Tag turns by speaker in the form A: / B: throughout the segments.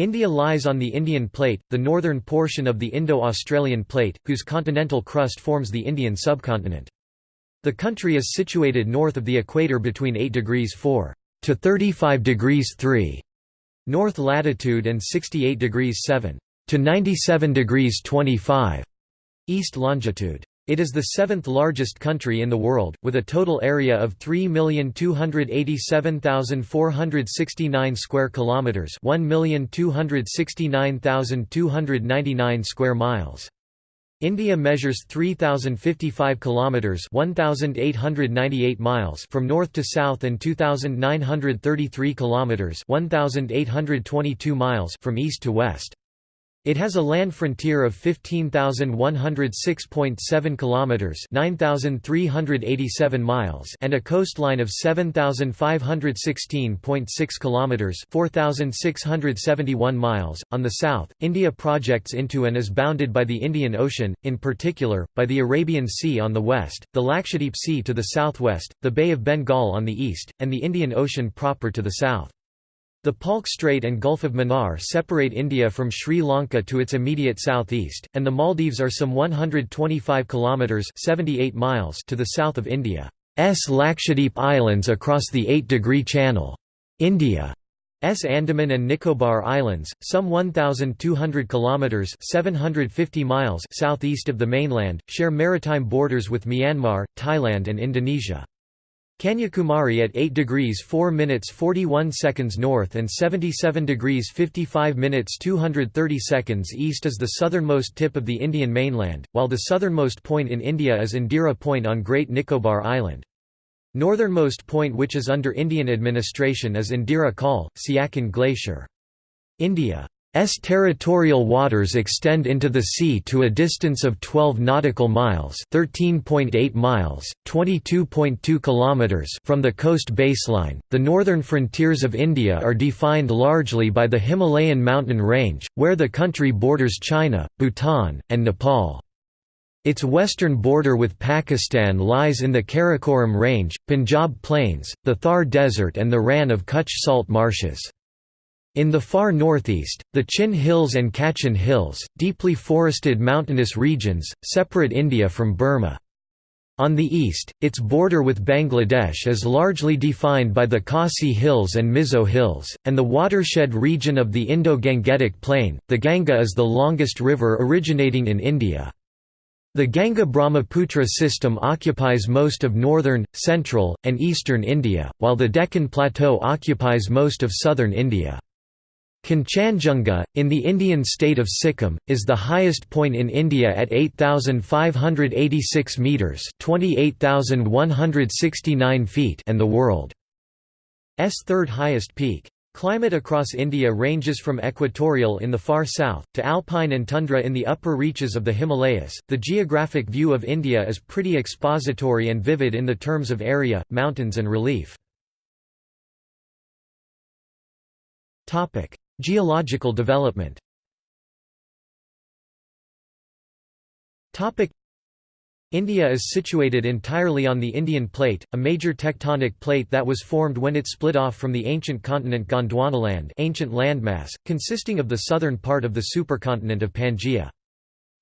A: India lies on the Indian Plate, the northern portion of the Indo-Australian Plate, whose continental crust forms the Indian subcontinent. The country is situated north of the equator between 8 degrees 4 to 35 degrees 3 north latitude and 68 degrees 7 to 97 degrees 25 east longitude. It is the seventh largest country in the world, with a total area of 3,287,469 square kilometers, 1,269,299 square miles. India measures 3055 kilometers, 1898 miles from north to south and 2933 kilometers, 1822 miles from east to west. It has a land frontier of 15,106.7 kilometers, 9,387 miles, and a coastline of 7,516.6 kilometers, 4,671 miles. On the south, India projects into and is bounded by the Indian Ocean, in particular by the Arabian Sea on the west, the Lakshadweep Sea to the southwest, the Bay of Bengal on the east, and the Indian Ocean proper to the south. The Palk Strait and Gulf of Mannar separate India from Sri Lanka to its immediate southeast, and the Maldives are some 125 kilometers (78 miles) to the south of India's Lakshadweep Islands across the 8-degree channel. India's Andaman and Nicobar Islands, some 1,200 kilometers (750 miles) southeast of the mainland, share maritime borders with Myanmar, Thailand, and Indonesia. Kanyakumari at 8 degrees 4 minutes 41 seconds north and 77 degrees 55 minutes 230 seconds east is the southernmost tip of the Indian mainland, while the southernmost point in India is Indira Point on Great Nicobar Island. Northernmost point which is under Indian administration is Indira Col, Siachen Glacier. India S territorial waters extend into the sea to a distance of 12 nautical miles, 13.8 miles, 22.2 kilometers from the coast baseline. The northern frontiers of India are defined largely by the Himalayan mountain range, where the country borders China, Bhutan, and Nepal. Its western border with Pakistan lies in the Karakoram Range, Punjab Plains, the Thar Desert and the Rann of Kutch salt marshes. In the far northeast, the Chin Hills and Kachin Hills, deeply forested mountainous regions, separate India from Burma. On the east, its border with Bangladesh is largely defined by the Khasi Hills and Mizo Hills, and the watershed region of the Indo-Gangetic Plain. The Ganga is the longest river originating in India. The Ganga-Brahmaputra system occupies most of northern, central, and eastern India, while the Deccan Plateau occupies most of southern India. Kanchenjunga, in the Indian state of Sikkim, is the highest point in India at 8,586 metres (28,169 feet) and the world's third highest peak. Climate across India ranges from equatorial in the far south, to alpine and tundra in the upper reaches of the Himalayas. The geographic view of India is pretty expository and vivid in the terms of area, mountains, and relief. Geological development India is situated entirely on the Indian Plate, a major tectonic plate that was formed when it split off from the ancient continent Gondwanaland ancient landmass, consisting of the southern part of the supercontinent of Pangaea.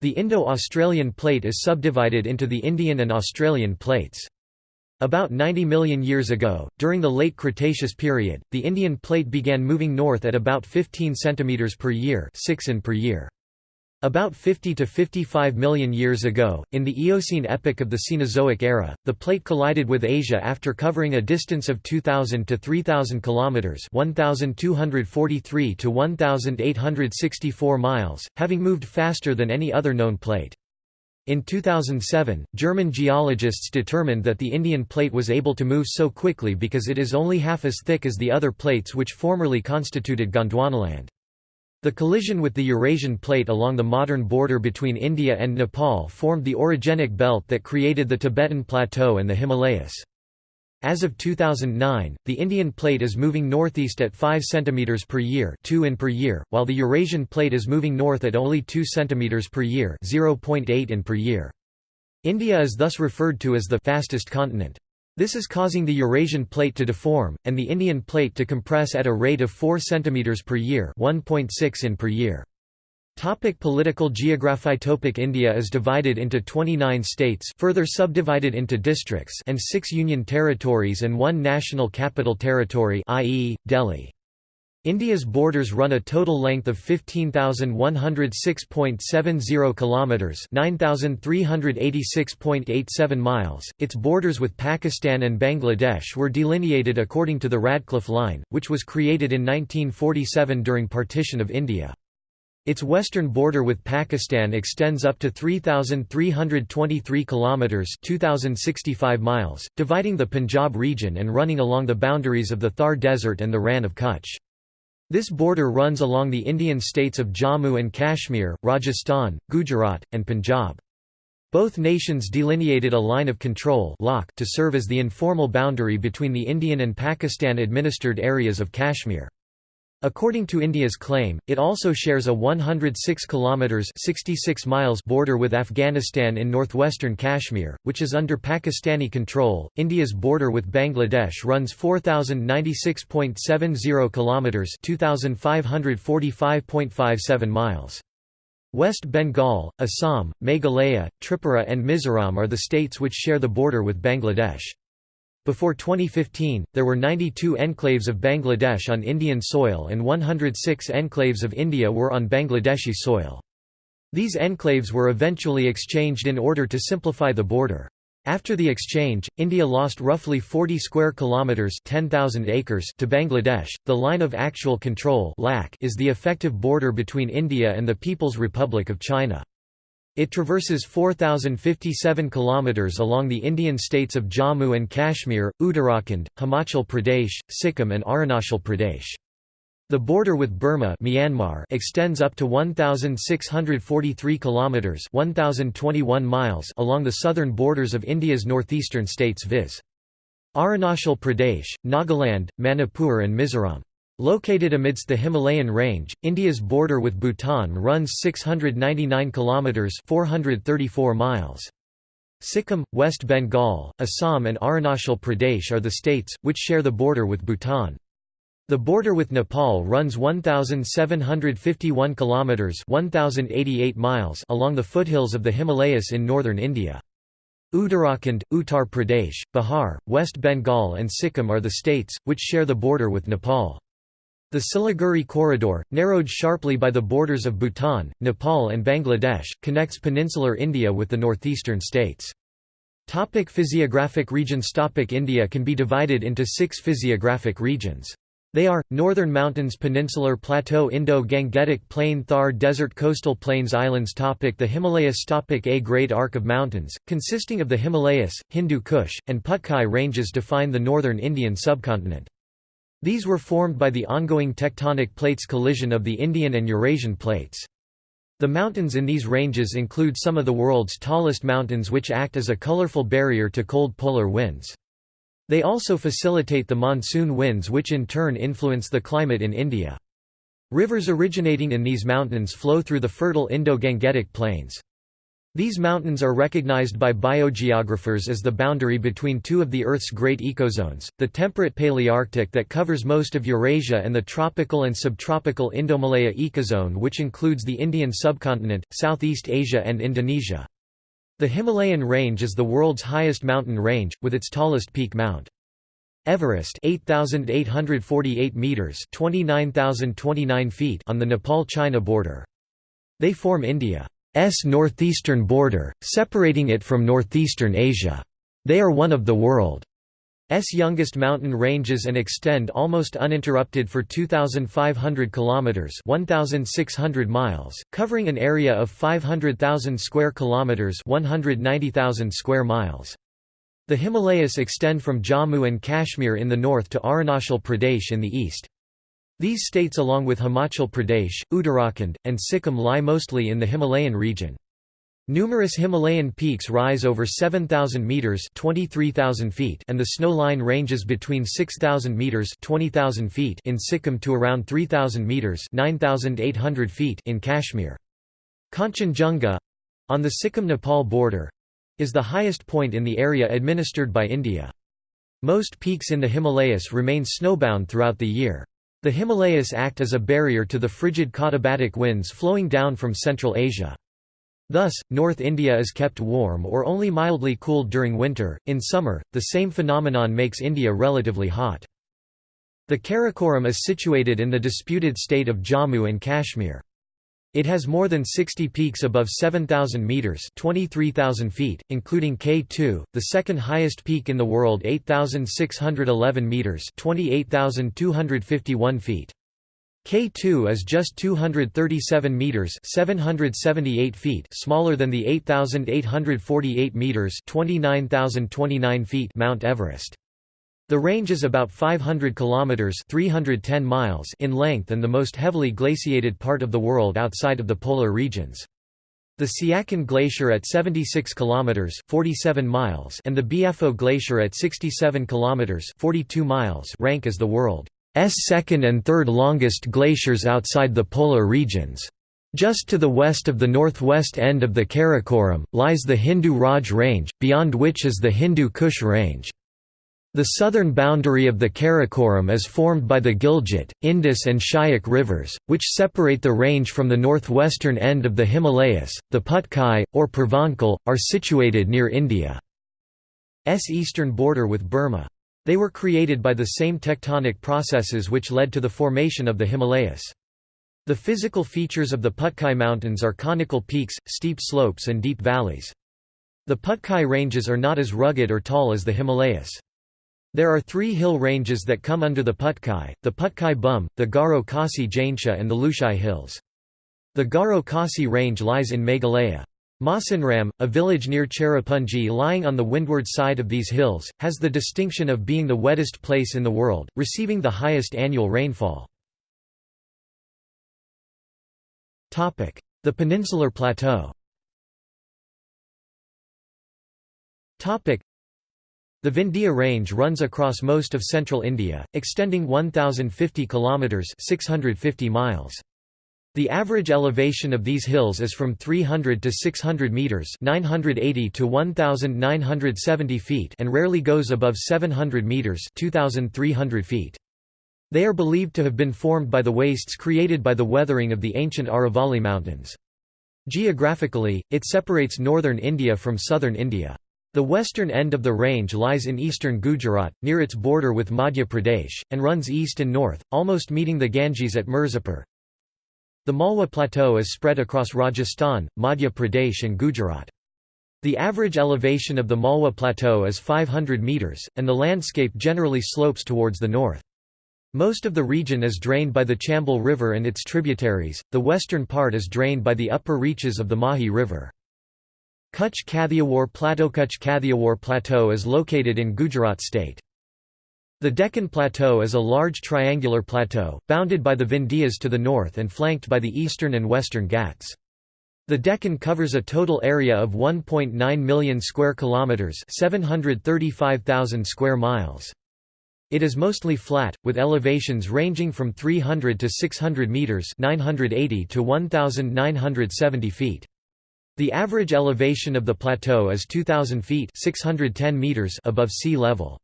A: The Indo-Australian Plate is subdivided into the Indian and Australian plates. About 90 million years ago, during the late Cretaceous period, the Indian plate began moving north at about 15 cm per year, 6 in per year. About 50 to 55 million years ago, in the Eocene epoch of the Cenozoic era, the plate collided with Asia after covering a distance of 2000 to 3000 kilometers, 1243 to 1864 miles, having moved faster than any other known plate. In 2007, German geologists determined that the Indian plate was able to move so quickly because it is only half as thick as the other plates which formerly constituted Gondwanaland. The collision with the Eurasian plate along the modern border between India and Nepal formed the orogenic belt that created the Tibetan Plateau and the Himalayas. As of 2009, the Indian plate is moving northeast at 5 cm per year, 2 in per year, while the Eurasian plate is moving north at only 2 cm per year, 0.8 in per year. India is thus referred to as the fastest continent. This is causing the Eurasian plate to deform, and the Indian plate to compress at a rate of 4 cm per year 1.6 in per year. Topic political geography Topic India is divided into 29 states further subdivided into districts and 6 union territories and one national capital territory i.e., Delhi. India's borders run a total length of 15,106.70 kilometers, 9,386.87 miles. Its borders with Pakistan and Bangladesh were delineated according to the Radcliffe Line, which was created in 1947 during partition of India. Its western border with Pakistan extends up to 3323 kilometers, 2065 miles, dividing the Punjab region and running along the boundaries of the Thar Desert and the Rann of Kutch. This border runs along the Indian states of Jammu and Kashmir, Rajasthan, Gujarat, and Punjab. Both nations delineated a line of control to serve as the informal boundary between the Indian and Pakistan-administered areas of Kashmir. According to India's claim, it also shares a 106 kilometers 66 miles border with Afghanistan in northwestern Kashmir, which is under Pakistani control. India's border with Bangladesh runs 4096.70 kilometers 2545.57 miles. West Bengal, Assam, Meghalaya, Tripura and Mizoram are the states which share the border with Bangladesh. Before 2015, there were 92 enclaves of Bangladesh on Indian soil and 106 enclaves of India were on Bangladeshi soil. These enclaves were eventually exchanged in order to simplify the border. After the exchange, India lost roughly 40 square kilometers (10,000 acres) to Bangladesh. The line of actual control (LAC) is the effective border between India and the People's Republic of China. It traverses 4,057 km along the Indian states of Jammu and Kashmir, Uttarakhand, Himachal Pradesh, Sikkim and Arunachal Pradesh. The border with Burma Myanmar extends up to 1,643 km 1,021 miles along the southern borders of India's northeastern states viz. Arunachal Pradesh, Nagaland, Manipur and Mizoram. Located amidst the Himalayan range, India's border with Bhutan runs 699 kilometers (434 miles). Sikkim, West Bengal, Assam and Arunachal Pradesh are the states which share the border with Bhutan. The border with Nepal runs 1751 kilometers (1088 miles) along the foothills of the Himalayas in northern India. Uttarakhand, Uttar Pradesh, Bihar, West Bengal and Sikkim are the states which share the border with Nepal. The Siliguri corridor, narrowed sharply by the borders of Bhutan, Nepal and Bangladesh, connects peninsular India with the northeastern states. Topic physiographic regions Topic India can be divided into six physiographic regions. They are, Northern Mountains Peninsular Plateau Indo-Gangetic Plain Thar Desert Coastal Plains Islands topic The Himalayas topic A great arc of mountains, consisting of the Himalayas, Hindu Kush, and Patkai ranges define the northern Indian subcontinent. These were formed by the ongoing tectonic plates collision of the Indian and Eurasian plates. The mountains in these ranges include some of the world's tallest mountains which act as a colorful barrier to cold polar winds. They also facilitate the monsoon winds which in turn influence the climate in India. Rivers originating in these mountains flow through the fertile Indo-Gangetic plains. These mountains are recognized by biogeographers as the boundary between two of the Earth's great ecozones, the temperate Palearctic that covers most of Eurasia and the tropical and subtropical Indomalaya ecozone which includes the Indian subcontinent, Southeast Asia and Indonesia. The Himalayan range is the world's highest mountain range, with its tallest peak Mount Everest 8,848 meters 29,029 feet on the Nepal-China border. They form India. S northeastern border, separating it from northeastern Asia. They are one of the world's youngest mountain ranges and extend almost uninterrupted for 2500 kilometers, 1600 miles, covering an area of 500,000 square kilometers, 190,000 square miles. The Himalayas extend from Jammu and Kashmir in the north to Arunachal Pradesh in the east. These states along with Himachal Pradesh, Uttarakhand, and Sikkim lie mostly in the Himalayan region. Numerous Himalayan peaks rise over 7,000 metres 23,000 feet and the snow line ranges between 6,000 metres 20,000 feet in Sikkim to around 3,000 metres 9,800 feet in Kashmir. Kanchenjunga—on the Sikkim-Nepal border—is the highest point in the area administered by India. Most peaks in the Himalayas remain snowbound throughout the year. The Himalayas act as a barrier to the frigid katabatic winds flowing down from Central Asia. Thus, North India is kept warm or only mildly cooled during winter. In summer, the same phenomenon makes India relatively hot. The Karakoram is situated in the disputed state of Jammu and Kashmir. It has more than 60 peaks above 7,000 metres 23,000 feet, including K2, the second highest peak in the world 8,611 metres 28,251 feet. K2 is just 237 meters (778 feet) smaller than the 8848 meters (29029 feet) Mount Everest. The range is about 500 kilometers (310 miles) in length and the most heavily glaciated part of the world outside of the polar regions. The Siachen Glacier at 76 kilometers (47 miles) and the Biafo Glacier at 67 kilometers (42 miles) rank as the world's second and third longest glaciers outside the polar regions. Just to the west of the northwest end of the Karakoram, lies the Hindu Raj Range, beyond which is the Hindu Kush Range. The southern boundary of the Karakoram is formed by the Gilgit, Indus and Shyok rivers, which separate the range from the northwestern end of the Himalayas. The Patkai, or Purvanchal, are situated near India's eastern border with Burma. They were created by the same tectonic processes which led to the formation of the Himalayas. The physical features of the Patkai Mountains are conical peaks, steep slopes and deep valleys. The Patkai ranges are not as rugged or tall as the Himalayas. There are three hill ranges that come under the Patkai, the Patkai Bum, the Garo Khasi Jaintia and the Lushai Hills. The Garo Khasi range lies in Meghalaya. Mawsynram, a village near Cherrapunji lying on the windward side of these hills, has the distinction of being the wettest place in the world, receiving the highest annual rainfall. The Peninsular Plateau the Vindhya Range runs across most of central India, extending 1050 kilometers (650 miles). The average elevation of these hills is from 300 to 600 meters (980 to 1970 feet) and rarely goes above 700 meters (2300 feet). They are believed to have been formed by the wastes created by the weathering of the ancient Aravalli Mountains. Geographically, it separates northern India from southern India. The western end of the range lies in eastern Gujarat, near its border with Madhya Pradesh, and runs east and north, almost meeting the Ganges at Mirzapur. The Malwa Plateau is spread across Rajasthan, Madhya Pradesh and Gujarat. The average elevation of the Malwa Plateau is 500 metres, and the landscape generally slopes towards the north. Most of the region is drained by the Chambal River and its tributaries, the western part is drained by the upper reaches of the Mahi River. Kutch Kathiawar Plateau Kutch Kathiawar Plateau is located in Gujarat state. The Deccan Plateau is a large triangular plateau, bounded by the Vindhyas to the north and flanked by the eastern and western Ghats. The Deccan covers a total area of 1.9 million square kilometers, 735,000 square miles. It is mostly flat, with elevations ranging from 300 to 600 meters, 980 to 1970 feet. The average elevation of the plateau is 2,000 feet 610 meters above sea level.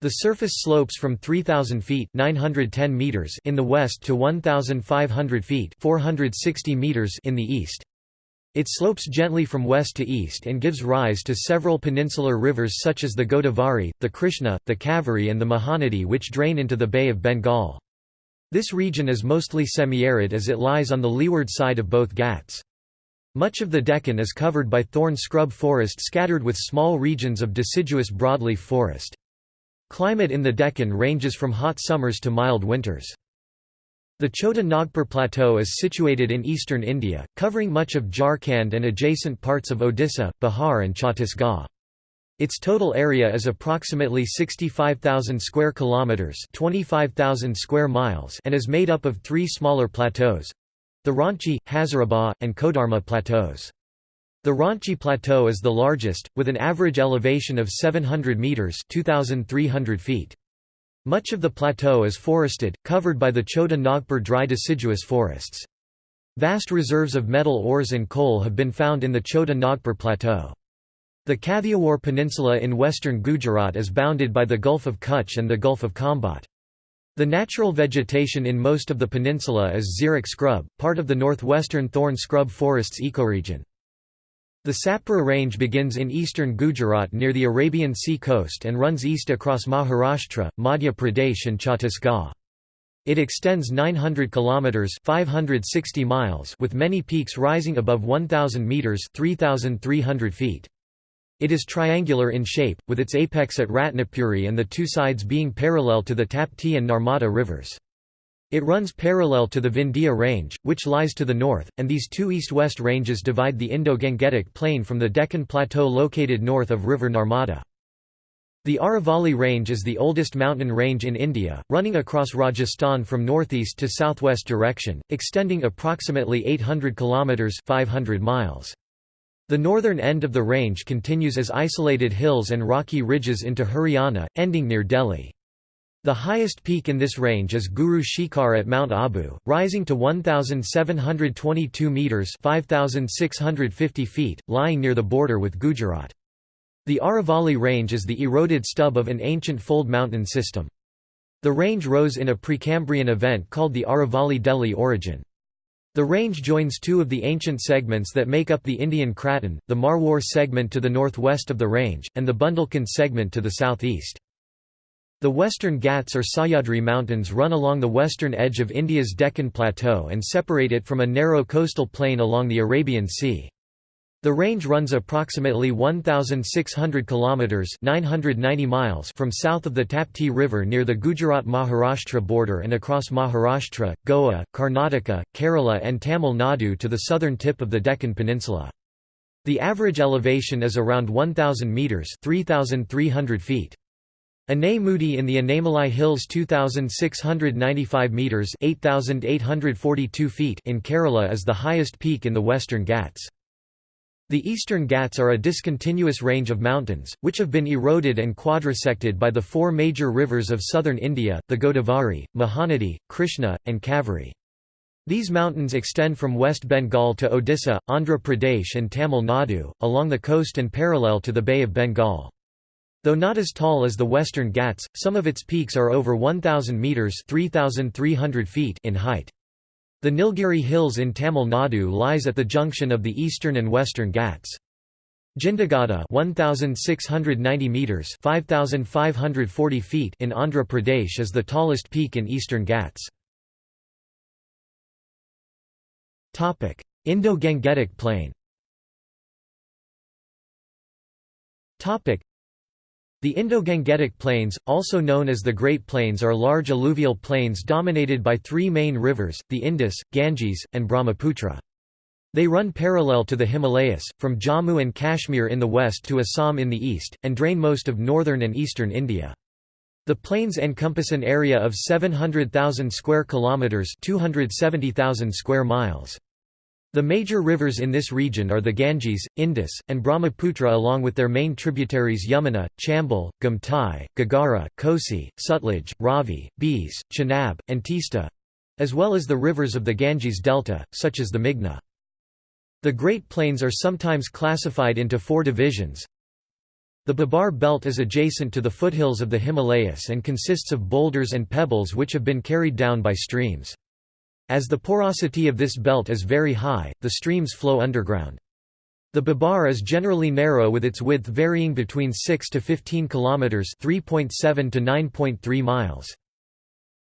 A: The surface slopes from 3,000 feet 910 meters in the west to 1,500 feet 460 meters in the east. It slopes gently from west to east and gives rise to several peninsular rivers such as the Godavari, the Krishna, the Kaveri and the Mahanadi which drain into the Bay of Bengal. This region is mostly semi-arid as it lies on the leeward side of both Ghats. Much of the Deccan is covered by thorn scrub forest scattered with small regions of deciduous broadleaf forest. Climate in the Deccan ranges from hot summers to mild winters. The Chota Nagpur Plateau is situated in eastern India, covering much of Jharkhand and adjacent parts of Odisha, Bihar and Chhattisgarh. Its total area is approximately 65,000 square kilometers, 25,000 square miles, and is made up of 3 smaller plateaus: the Ranchi, Hazaribagh, and Kodarma plateaus. The Ranchi Plateau is the largest, with an average elevation of 700 metres 2,300 feet. Much of the plateau is forested, covered by the Chota Nagpur dry deciduous forests. Vast reserves of metal ores and coal have been found in the Chota Nagpur Plateau. The Kathiawar Peninsula in western Gujarat is bounded by the Gulf of Kutch and the Gulf of Khambhat. The natural vegetation in most of the peninsula is xeric scrub, part of the northwestern thorn scrub forests ecoregion. The Satpura Range begins in eastern Gujarat near the Arabian Sea coast and runs east across Maharashtra, Madhya Pradesh and Chhattisgarh. It extends 900 kilometers (560 miles) with many peaks rising above 1000 meters (3300 feet). It is triangular in shape, with its apex at Ratnapuri and the two sides being parallel to the Tapti and Narmada rivers. It runs parallel to the Vindhya Range, which lies to the north, and these two east-west ranges divide the Indo-Gangetic Plain from the Deccan Plateau located north of river Narmada. The Aravalli Range is the oldest mountain range in India, running across Rajasthan from northeast to southwest direction, extending approximately 800 kilometers (500 miles). The northern end of the range continues as isolated hills and rocky ridges into Haryana, ending near Delhi. The highest peak in this range is Guru Shikhar at Mount Abu, rising to 1,722 metres 5,650 feet, lying near the border with Gujarat. The Aravalli Range is the eroded stub of an ancient fold mountain system. The range rose in a Precambrian event called the Aravalli Delhi orogen. The range joins two of the ancient segments that make up the Indian Craton, the Marwar segment to the northwest of the range, and the Bundelkhand segment to the southeast. The Western Ghats or Sahyadri Mountains run along the western edge of India's Deccan Plateau and separate it from a narrow coastal plain along the Arabian Sea. The range runs approximately 1600 kilometers (990 miles) from south of the Tapti River near the Gujarat-Maharashtra border and across Maharashtra, Goa, Karnataka, Kerala and Tamil Nadu to the southern tip of the Deccan Peninsula. The average elevation is around 1000 meters (3300 feet). Anai Mudi in the Anamalai Hills 2695 meters 8842 feet in Kerala is the highest peak in the Western Ghats. The Eastern Ghats are a discontinuous range of mountains, which have been eroded and quadrisected by the four major rivers of southern India, the Godavari, Mahanadi, Krishna, and Kaveri. These mountains extend from West Bengal to Odisha, Andhra Pradesh and Tamil Nadu, along the coast and parallel to the Bay of Bengal. Though not as tall as the Western Ghats, some of its peaks are over 1,000 metres feet in height. The Nilgiri Hills in Tamil Nadu lies at the junction of the eastern and western Ghats. Jindagada 1690 meters 5540 feet in Andhra Pradesh is the tallest peak in eastern Ghats. Topic: Indo-Gangetic Plain. Topic: the Indo-Gangetic Plains, also known as the Great Plains are large alluvial plains dominated by three main rivers, the Indus, Ganges, and Brahmaputra. They run parallel to the Himalayas, from Jammu and Kashmir in the west to Assam in the east, and drain most of northern and eastern India. The plains encompass an area of 700,000 square kilometers, 270,000 square miles. The major rivers in this region are the Ganges, Indus, and Brahmaputra along with their main tributaries Yamuna, Chambal, Gumtai, Ghaghara, Kosi, Sutlej, Ravi, Beas, Chenab, and Teesta—as well as the rivers of the Ganges delta, such as the Meghna. The Great Plains are sometimes classified into four divisions. The Bhabar Belt is adjacent to the foothills of the Himalayas and consists of boulders and pebbles which have been carried down by streams. As the porosity of this belt is very high, the streams flow underground. The Bhabar is generally narrow with its width varying between 6 to 15 kilometers, 3.7 to 9.3 miles.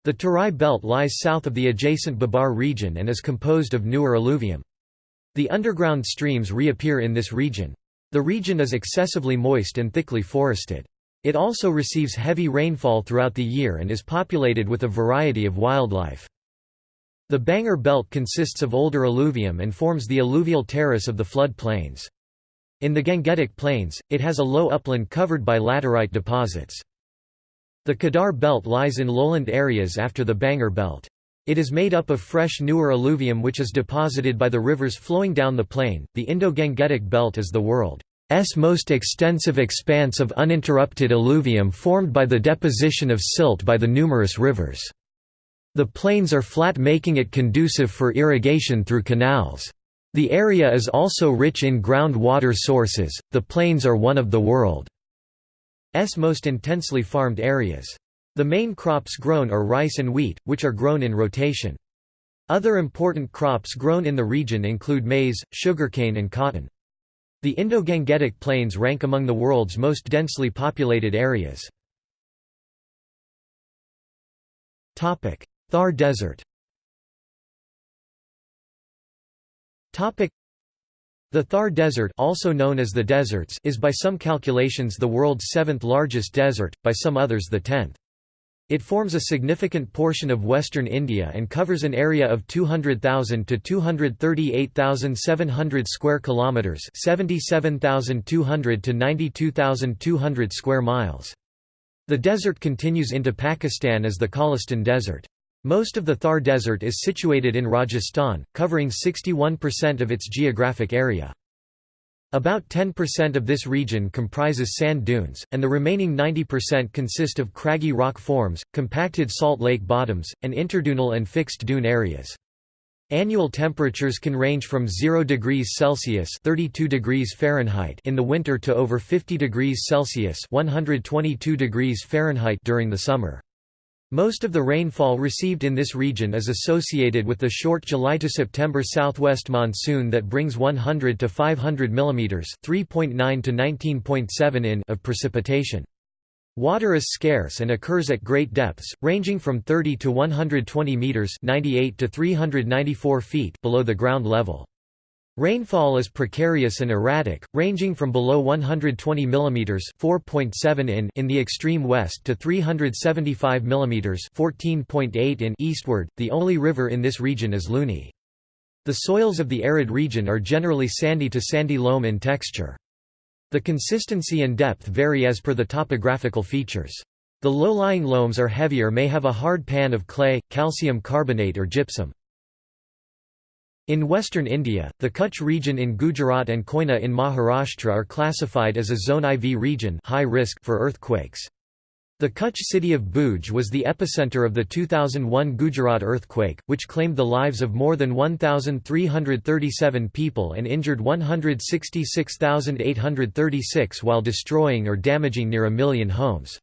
A: The Tarai belt lies south of the adjacent Bhabar region and is composed of newer alluvium. The underground streams reappear in this region. The region is excessively moist and thickly forested. It also receives heavy rainfall throughout the year and is populated with a variety of wildlife. The Bangar Belt consists of older alluvium and forms the alluvial terrace of the flood plains. In the Gangetic Plains, it has a low upland covered by laterite deposits. The Khadar Belt lies in lowland areas after the Bangar Belt. It is made up of fresh newer alluvium which is deposited by the rivers flowing down the plain. The Indo-Gangetic Belt is the world's most extensive expanse of uninterrupted alluvium formed by the deposition of silt by the numerous rivers. The plains are flat making it conducive for irrigation through canals. The area is also rich in groundwater sources. The plains are one of the world's most intensely farmed areas. The main crops grown are rice and wheat, which are grown in rotation. Other important crops grown in the region include maize, sugarcane and cotton. The Indo-Gangetic Plains rank among the world's most densely populated areas. Thar Desert the Thar Desert also known as the deserts is by some calculations the world's seventh largest desert, by some others the tenth. It forms a significant portion of western India and covers an area of 200,000 to 238,700 square kilometers, 77,200 to 92,200 square miles. The desert continues into Pakistan as the Cholistan Desert. Most of the Thar Desert is situated in Rajasthan, covering 61% of its geographic area. About 10% of this region comprises sand dunes, and the remaining 90% consist of craggy rock forms, compacted salt lake bottoms, and interdunal and fixed dune areas. Annual temperatures can range from 0 degrees Celsius (32 degrees Fahrenheit) in the winter to over 50 degrees Celsius (122 degrees Fahrenheit) during the summer. Most of the rainfall received in this region is associated with the short July to September southwest monsoon that brings 100 to 500 mm (3.9 to 19.7 in) of precipitation. Water is scarce and occurs at great depths, ranging from 30 to 120 meters (98 to 394 feet) below the ground level. Rainfall is precarious and erratic, ranging from below 120 mm (4.7 in) in the extreme west to 375 mm (14.8 in) eastward. The only river in this region is Luni. The soils of the arid region are generally sandy to sandy loam in texture. The consistency and depth vary as per the topographical features. The low-lying loams are heavier may have a hard pan of clay, calcium carbonate or gypsum. In western India, the Kutch region in Gujarat and Koyna in Maharashtra are classified as a Zone IV region high risk for earthquakes. The Kutch city of Bhuj was the epicenter of the 2001 Gujarat earthquake, which claimed the lives of more than 1,337 people and injured 166,836 while destroying or damaging near a million homes.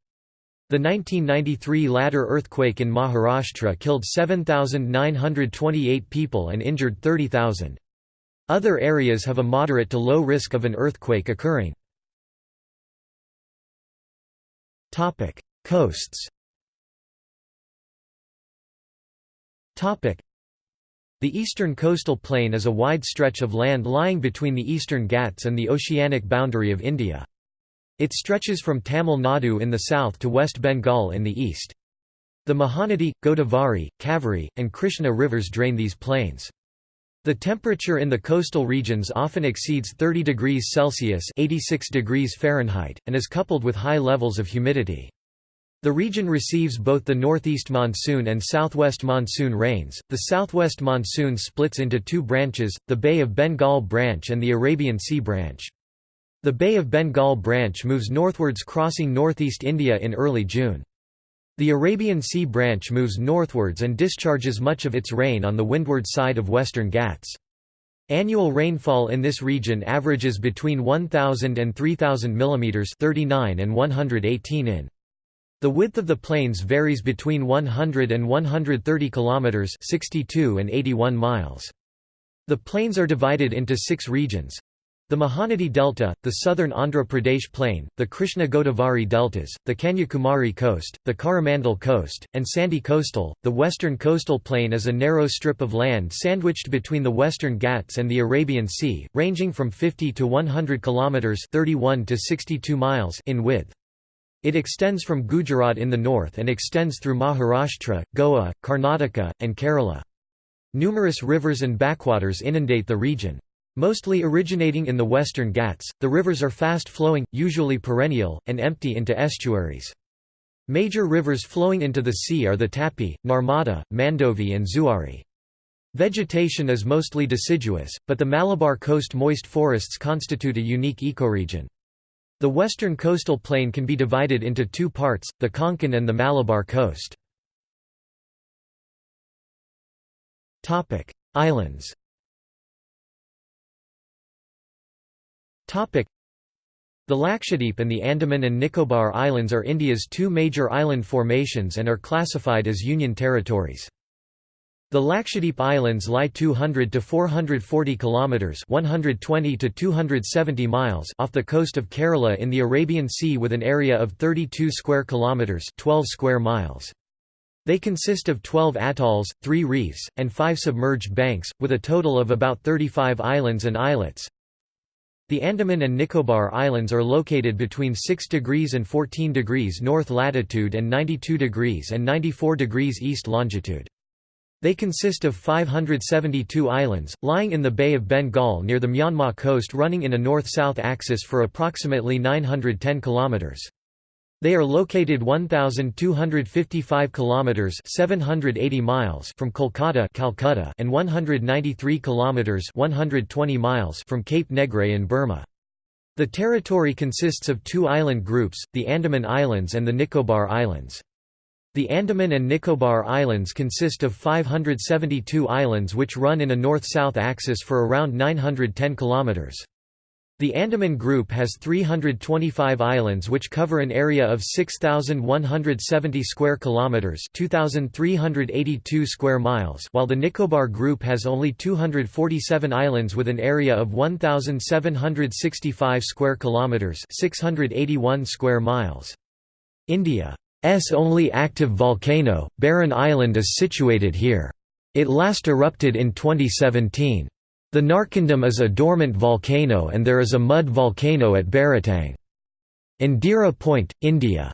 A: The 1993 Latur earthquake in Maharashtra killed 7,928 people and injured 30,000. Other areas have a moderate to low risk of an earthquake occurring. Coasts The eastern coastal plain is a wide stretch of land lying between the eastern Ghats and the oceanic boundary of India. It stretches from Tamil Nadu in the south to West Bengal in the east. The Mahanadi, Godavari, Kaveri, and Krishna rivers drain these plains. The temperature in the coastal regions often exceeds 30 degrees Celsius 86 degrees Fahrenheit, and is coupled with high levels of humidity. The region receives both the northeast monsoon and southwest monsoon rains. The southwest monsoon splits into two branches, the Bay of Bengal branch and the Arabian Sea branch. The Bay of Bengal branch moves northwards crossing northeast India in early June. The Arabian Sea branch moves northwards and discharges much of its rain on the windward side of western Ghats. Annual rainfall in this region averages between 1,000 and 3,000 mm 39 and 118 in. The width of the plains varies between 100 and 130 km 62 and 81 miles. The plains are divided into six regions, the Mahanadi Delta, the southern Andhra Pradesh plain, the Krishna Godavari deltas, the Kanyakumari coast, the Coromandel coast, and Sandy coastal. The western coastal plain is a narrow strip of land sandwiched between the western Ghats and the Arabian Sea, ranging from 50 to 100 kilometers (31 to 62 miles) in width. It extends from Gujarat in the north and extends through Maharashtra, Goa, Karnataka, and Kerala. Numerous rivers and backwaters inundate the region. Mostly originating in the western Ghats, the rivers are fast-flowing, usually perennial, and empty into estuaries. Major rivers flowing into the sea are the Tapi, Narmada, Mandovi and Zuari. Vegetation is mostly deciduous, but the Malabar coast moist forests constitute a unique ecoregion. The western coastal plain can be divided into two parts, the Konkan and the Malabar coast. Islands The Lakshadweep and the Andaman and Nicobar Islands are India's two major island formations and are classified as union territories. The Lakshadweep Islands lie 200 to 440 kilometers, 120 to 270 miles off the coast of Kerala in the Arabian Sea with an area of 32 square kilometers, 12 square miles. They consist of 12 atolls, 3 reefs, and 5 submerged banks, with a total of about 35 islands and islets. The Andaman and Nicobar Islands are located between 6 degrees and 14 degrees north latitude and 92 degrees and 94 degrees east longitude. They consist of 572 islands, lying in the Bay of Bengal near the Myanmar coast running in a north-south axis for approximately 910 kilometers. They are located 1255 kilometers 780 miles from Kolkata, Calcutta and 193 kilometers 120 miles from Cape Negrais in Burma. The territory consists of two island groups, the Andaman Islands and the Nicobar Islands. The Andaman and Nicobar Islands consist of 572 islands which run in a north-south axis for around 910 kilometers. The Andaman Group has 325 islands which cover an area of 6170 square kilometers, 2382 square miles, while the Nicobar Group has only 247 islands with an area of 1765 square kilometers, 681 square miles. India S only active volcano, Barren Island is situated here. It last erupted in 2017. The Narcondam is a dormant volcano and there is a mud volcano at Baratang. Indira Point, India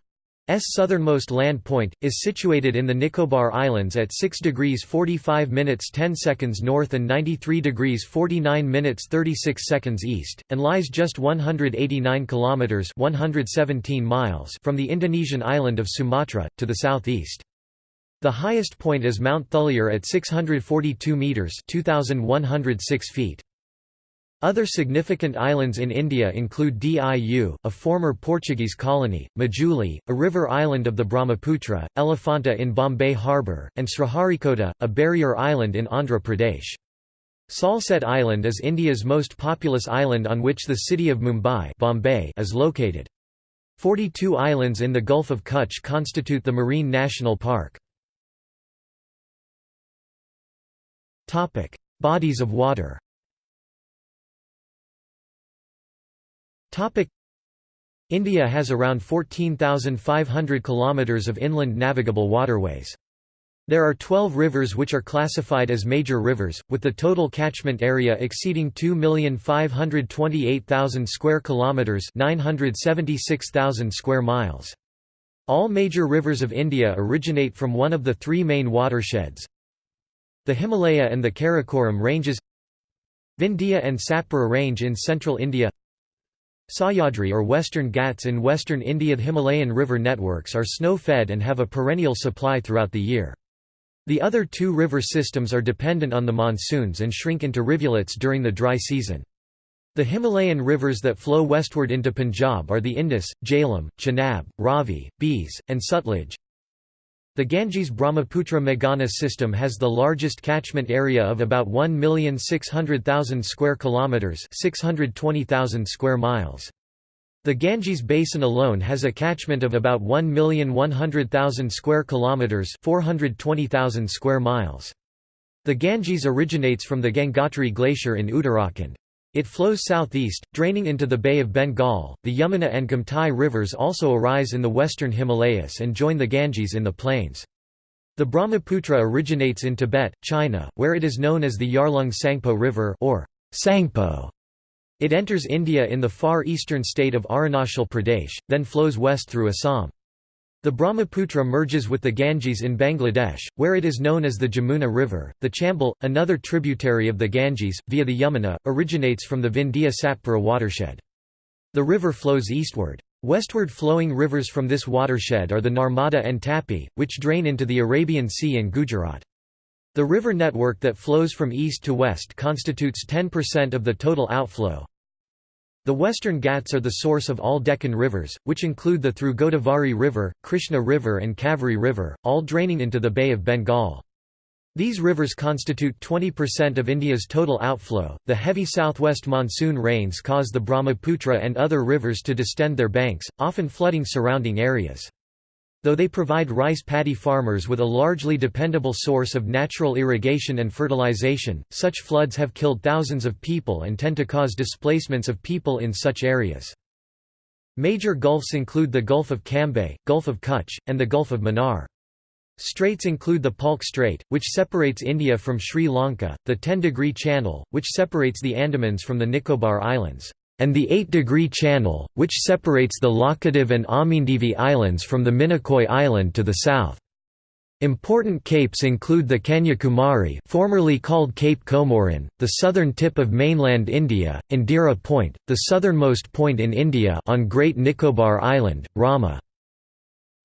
A: S southernmost land point, is situated in the Nicobar Islands at 6 degrees 45 minutes 10 seconds north and 93 degrees 49 minutes 36 seconds east, and lies just 189 kilometers 117 miles from the Indonesian island of Sumatra, to the southeast. The highest point is Mount Thuillier at 642 metres 2,106 feet. Other significant islands in India include Diu, a former Portuguese colony, Majuli, a river island of the Brahmaputra, Elephanta in Bombay harbour, and Sriharikota, a barrier island in Andhra Pradesh. Salsette Island is India's most populous island on which the city of Mumbai Bombay is located. Forty-two islands in the Gulf of Kutch constitute the Marine National Park. Bodies of water Topic India has around 14,500 kilometers of inland navigable waterways. There are 12 rivers which are classified as major rivers, with the total catchment area exceeding 2,528,000 square kilometers, 976,000 square miles. All major rivers of India originate from one of the three main watersheds. The Himalaya and the Karakoram ranges Vindhya and Satpura range in central India Sahyadri or Western Ghats in western India The Himalayan river networks are snow-fed and have a perennial supply throughout the year. The other two river systems are dependent on the monsoons and shrink into rivulets during the dry season. The Himalayan rivers that flow westward into Punjab are the Indus, Jhelum, Chenab, Ravi, Beas, and Sutlej. The Ganges-Brahmaputra Meghna system has the largest catchment area of about 1,600,000 square kilometers, 620,000 square miles. The Ganges basin alone has a catchment of about 1,100,000 square kilometers, 420,000 square miles. The Ganges originates from the Gangotri glacier in Uttarakhand. It flows southeast, draining into the Bay of Bengal. The Yamuna and Gomtai rivers also arise in the western Himalayas and join the Ganges in the plains. The Brahmaputra originates in Tibet, China, where it is known as the Yarlung Tsangpo River or Tsangpo. It enters India in the far eastern state of Arunachal Pradesh, then flows west through Assam. The Brahmaputra merges with the Ganges in Bangladesh, where it is known as the Jamuna River. The Chambal, another tributary of the Ganges, via the Yamuna, originates from the Vindhya Satpura watershed. The river flows eastward. Westward flowing rivers from this watershed are the Narmada and Tapi, which drain into the Arabian Sea and Gujarat. The river network that flows from east to west constitutes 10% of the total outflow, the Western Ghats are the source of all Deccan rivers, which include the through Godavari River, Krishna River and Kaveri River, all draining into the Bay of Bengal. These rivers constitute 20% of India's total outflow. The heavy southwest monsoon rains cause the Brahmaputra and other rivers to distend their banks, often flooding surrounding areas. Though they provide rice paddy farmers with a largely dependable source of natural irrigation and fertilization, such floods have killed thousands of people and tend to cause displacements of people in such areas. Major gulfs include the Gulf of Cambay, Gulf of Kutch, and the Gulf of Mannar. Straits include the Palk Strait, which separates India from Sri Lanka, the 10-degree channel, which separates the Andamans from the Nicobar Islands, and the 8-degree channel, which separates the Laccadive and Amindivi Islands from the Minicoy Island to the south. Important capes include the Kanyakumari formerly called Cape Comorin, the southern tip of mainland India, Indira Point, the southernmost point in India on Great Nicobar Island, Rama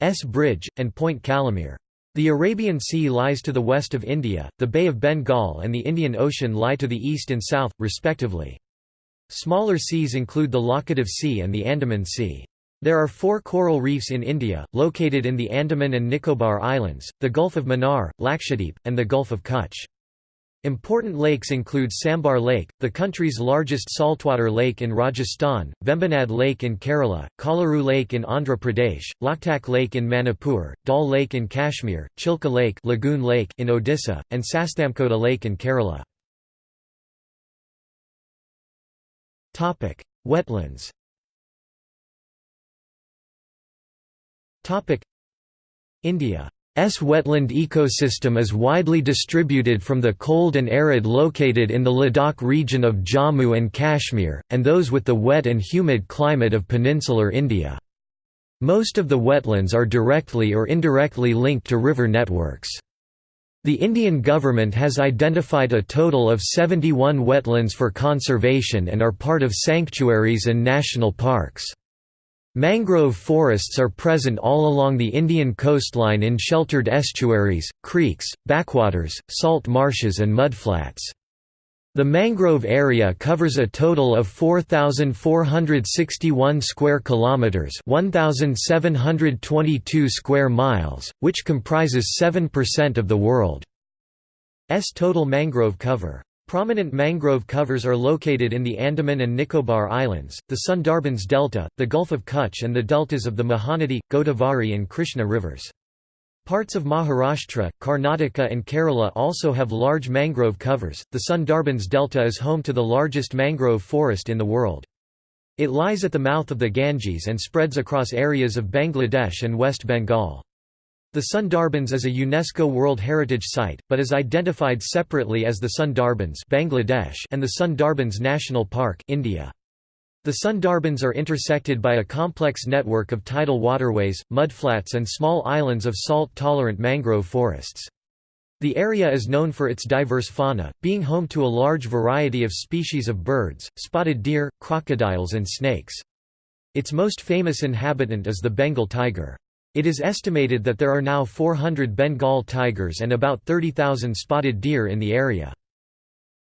A: S. Bridge, and Point Calimere. The Arabian Sea lies to the west of India, the Bay of Bengal and the Indian Ocean lie to the east and south, respectively. Smaller seas include the Laccadive Sea and the Andaman Sea. There are four coral reefs in India, located in the Andaman and Nicobar Islands, the Gulf of Mannar, Lakshadweep, and the Gulf of Kutch. Important lakes include Sambhar Lake, the country's largest saltwater lake in Rajasthan, Vembanad Lake in Kerala, Kolleru Lake in Andhra Pradesh, Loktak Lake in Manipur, Dal Lake in Kashmir, Chilka Lake, Lagoon Lake in Odisha, and Sasthamkota Lake in Kerala. Wetlands India S wetland ecosystem is widely distributed from the cold and arid located in the Ladakh region of Jammu and Kashmir, and those with the wet and humid climate of peninsular India. Most of the wetlands are directly or indirectly linked to river networks. The Indian government has identified a total of 71 wetlands for conservation and are part of sanctuaries and national parks. Mangrove forests are present all along the Indian coastline in sheltered estuaries, creeks, backwaters, salt marshes and mudflats. The mangrove area covers a total of 4461 square kilometers, 1722 square miles, which comprises 7% of the world's total mangrove cover. Prominent mangrove covers are located in the Andaman and Nicobar Islands, the Sundarbans Delta, the Gulf of Kutch and the deltas of the Mahanadi, Godavari and Krishna rivers. Parts of Maharashtra, Karnataka and Kerala also have large mangrove covers. The Sundarbans Delta is home to the largest mangrove forest in the world. It lies at the mouth of the Ganges and spreads across areas of Bangladesh and West Bengal. The Sundarbans is a UNESCO World Heritage Site, but is identified separately as the Sundarbans Bangladesh and the Sundarbans National Park India. The Sundarbans are intersected by a complex network of tidal waterways, mudflats and small islands of salt-tolerant mangrove forests. The area is known for its diverse fauna, being home to a large variety of species of birds, spotted deer, crocodiles and snakes. Its most famous inhabitant is the Bengal tiger. It is estimated that there are now 400 Bengal tigers and about 30,000 spotted deer in the area.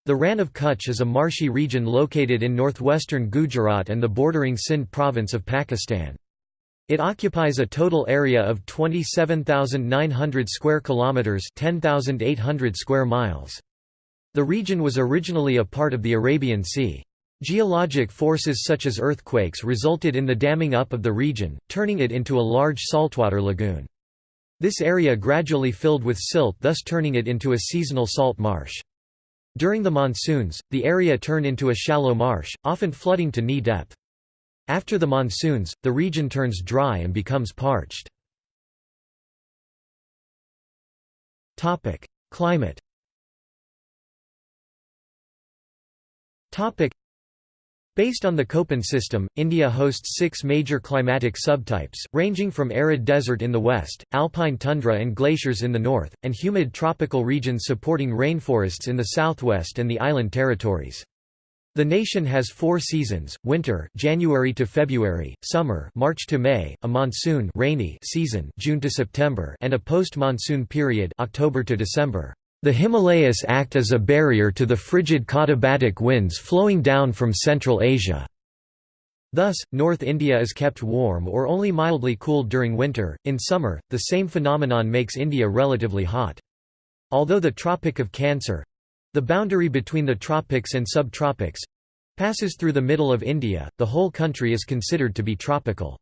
A: The Rann of Kutch is a marshy region located in northwestern Gujarat and the bordering Sindh province of Pakistan. It occupies a total area of 27,900 square kilometers, 10,800 square miles. The region was originally a part of the Arabian Sea. Geologic forces such as earthquakes resulted in the damming up of the region, turning it into a large saltwater lagoon. This area gradually filled with silt thus turning it into a seasonal salt marsh. During the monsoons, the area turned into a shallow marsh, often flooding to knee depth. After the monsoons, the region turns dry and becomes parched. Climate Based on the Köppen system, India hosts six major climatic subtypes, ranging from arid desert in the west, alpine tundra and glaciers in the north, and humid tropical regions supporting rainforests in the southwest and the island territories. The nation has four seasons: winter, January to February; summer, March to May; a monsoon, rainy season, June to September; and a post-monsoon period, October to December. The Himalayas act as a barrier to the frigid katabatic winds flowing down from Central Asia. Thus, North India is kept warm or only mildly cooled during winter. In summer, the same phenomenon makes India relatively hot. Although the Tropic of Cancer—the boundary between the tropics and subtropics—passes through the middle of India, the whole country is considered to be tropical.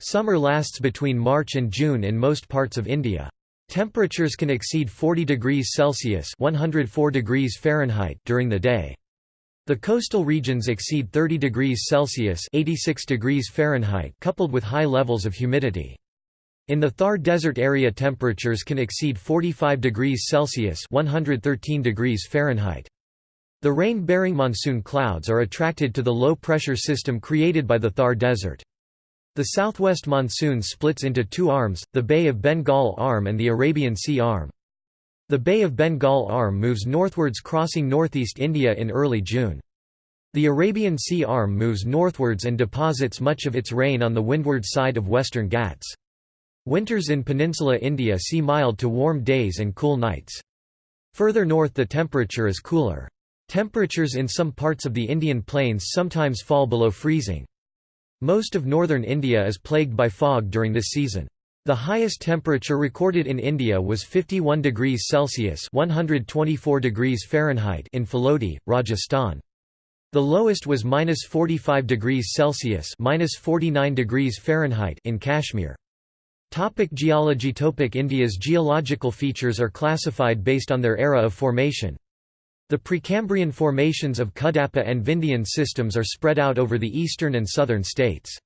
A: Summer lasts between March and June in most parts of India. Temperatures can exceed 40 degrees Celsius (104 degrees Fahrenheit) during the day. The coastal regions exceed 30 degrees Celsius (86 degrees Fahrenheit) coupled with high levels of humidity. In the Thar Desert area temperatures can exceed 45 degrees Celsius 113 degrees Fahrenheit. The rain-bearing monsoon clouds are attracted to the low-pressure system created by the Thar Desert. The southwest monsoon splits into two arms, the Bay of Bengal arm and the Arabian Sea arm. The Bay of Bengal arm moves northwards crossing northeast India in early June. The Arabian Sea arm moves northwards and deposits much of its rain on the windward side of western Ghats. Winters in peninsula India see mild to warm days and cool nights. Further north the temperature is cooler. Temperatures in some parts of the Indian plains sometimes fall below freezing. Most of northern India is plagued by fog during this season. The highest temperature recorded in India was 51 degrees Celsius (124 degrees Fahrenheit) in Phalodi, Rajasthan. The lowest was -45 degrees Celsius (-49 degrees Fahrenheit) in Kashmir. Topic geology Topic India's geological features are classified based on their era of formation. The Precambrian formations of Cuddapah and Vindhyan systems are spread out over the eastern and southern states.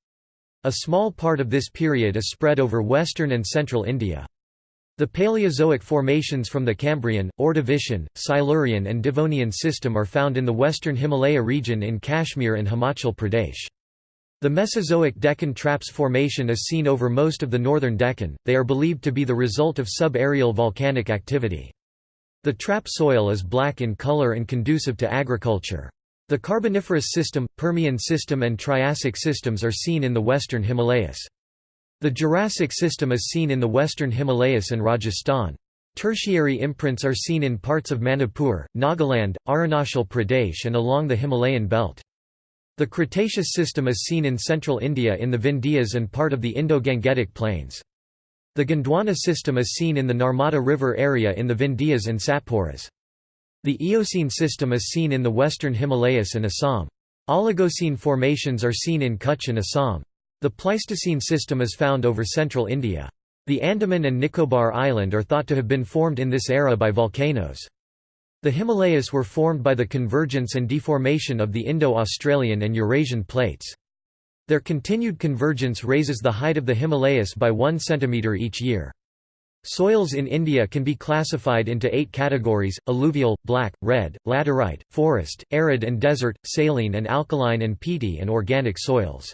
A: A small part of this period is spread over western and central India. The Paleozoic formations from the Cambrian, Ordovician, Silurian and Devonian system are found in the western Himalaya region in Kashmir and Himachal Pradesh. The Mesozoic Deccan Traps Formation is seen over most of the northern Deccan, they are believed to be the result of subaerial volcanic activity. The trap soil is black in color and conducive to agriculture. The Carboniferous system, Permian system and Triassic systems are seen in the western Himalayas. The Jurassic system is seen in the western Himalayas and Rajasthan. Tertiary imprints are seen in parts of Manipur, Nagaland, Arunachal Pradesh and along the Himalayan belt. The Cretaceous system is seen in central India in the Vindhyas and part of the Indo-Gangetic plains. The Gondwana system is seen in the Narmada River area in the Vindhyas and Satpuras. The Eocene system is seen in the western Himalayas and Assam. Oligocene formations are seen in Kutch and Assam. The Pleistocene system is found over central India. The Andaman and Nicobar Island are thought to have been formed in this era by volcanoes. The Himalayas were formed by the convergence and deformation of the Indo-Australian and Eurasian plates. Their continued convergence raises the height of the Himalayas by 1 cm each year. Soils in India can be classified into eight categories, alluvial, black, red, laterite, forest, arid and desert, saline and alkaline and peaty and organic soils.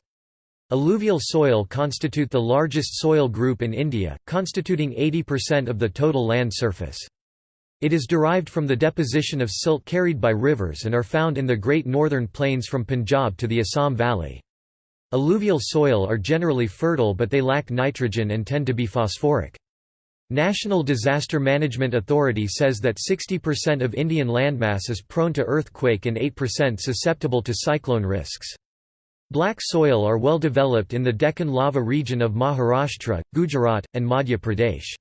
A: Alluvial soil constitute the largest soil group in India, constituting 80% of the total land surface. It is derived from the deposition of silt carried by rivers and are found in the Great Northern Plains from Punjab to the Assam Valley. Alluvial soil are generally fertile but they lack nitrogen and tend to be phosphoric. National Disaster Management Authority says that 60% of Indian landmass is prone to earthquake and 8% susceptible to cyclone risks. Black soil are well developed in the Deccan lava region of Maharashtra, Gujarat, and Madhya Pradesh.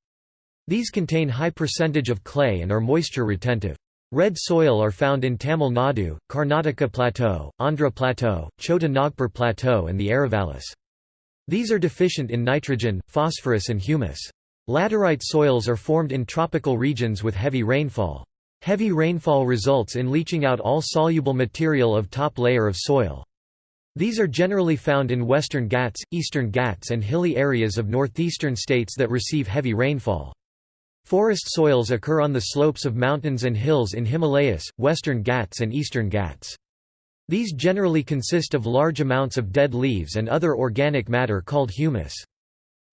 A: These contain high percentage of clay and are moisture retentive. Red soil are found in Tamil Nadu, Karnataka Plateau, Andhra Plateau, Chota Nagpur Plateau and the Aravallis. These are deficient in nitrogen, phosphorus and humus. Laterite soils are formed in tropical regions with heavy rainfall. Heavy rainfall results in leaching out all soluble material of top layer of soil. These are generally found in western Ghats, eastern Ghats and hilly areas of northeastern states that receive heavy rainfall. Forest soils occur on the slopes of mountains and hills in Himalayas, western Ghats and eastern Ghats. These generally consist of large amounts of dead leaves and other organic matter called humus.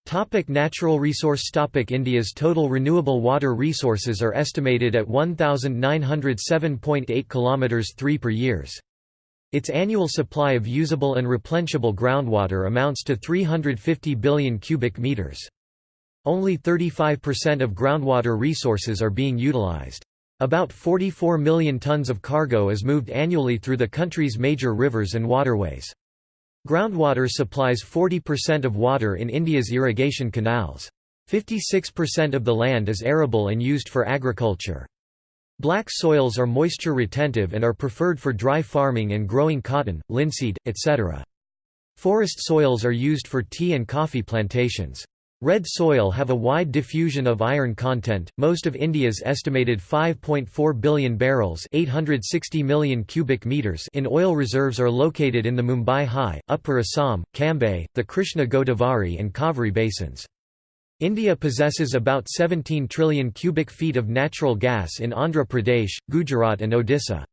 A: Topic natural resource Topic India's total renewable water resources are estimated at 1907.8 kilometers 3 per years. Its annual supply of usable and replenishable groundwater amounts to 350 billion cubic meters. Only 35% of groundwater resources are being utilized. About 44 million tons of cargo is moved annually through the country's major rivers and waterways. Groundwater supplies 40% of water in India's irrigation canals. 56% of the land is arable and used for agriculture. Black soils are moisture retentive and are preferred for dry farming and growing cotton, linseed, etc. Forest soils are used for tea and coffee plantations. Red soil have a wide diffusion of iron content. Most of India's estimated 5.4 billion barrels, 860 million cubic meters in oil reserves are located in the Mumbai High, Upper Assam, Cambay, the Krishna Godavari and Kaveri basins. India possesses about 17 trillion cubic feet of natural gas in Andhra Pradesh, Gujarat and Odisha.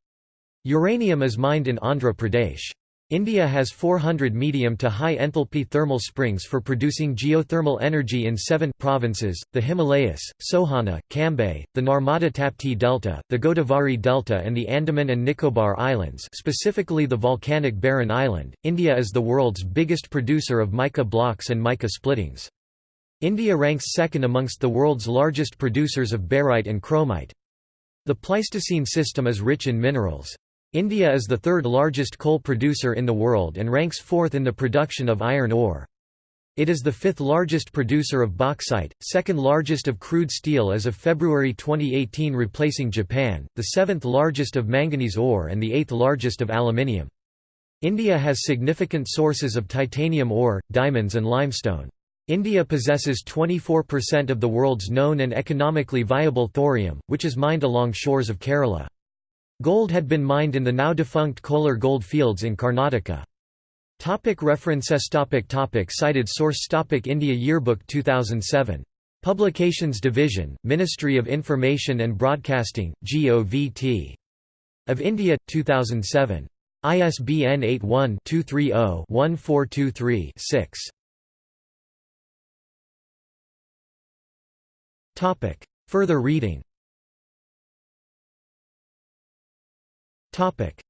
A: Uranium is mined in Andhra Pradesh. India has 400 medium to high enthalpy thermal springs for producing geothermal energy in seven provinces, the Himalayas, Sohana, Cambay, the Narmada Tapti Delta, the Godavari Delta and the Andaman and Nicobar Islands specifically the volcanic Barren Island. India is the world's biggest producer of mica blocks and mica splittings. India ranks second amongst the world's largest producers of barite and chromite. The Pleistocene system is rich in minerals. India is the third largest coal producer in the world and ranks fourth in the production of iron ore. It is the fifth largest producer of bauxite, second largest of crude steel as of February 2018 replacing Japan, the seventh largest of manganese ore and the eighth largest of aluminium. India has significant sources of titanium ore, diamonds and limestone. India possesses 24% of the world's known and economically viable thorium, which is mined along shores of Kerala. Gold had been mined in the now-defunct Kolar gold fields in Karnataka. Topic references topic topic Cited source topic India Yearbook 2007. Publications Division, Ministry of Information and Broadcasting, GOVT. Of India, 2007. ISBN 81-230-1423-6. Further reading Topic: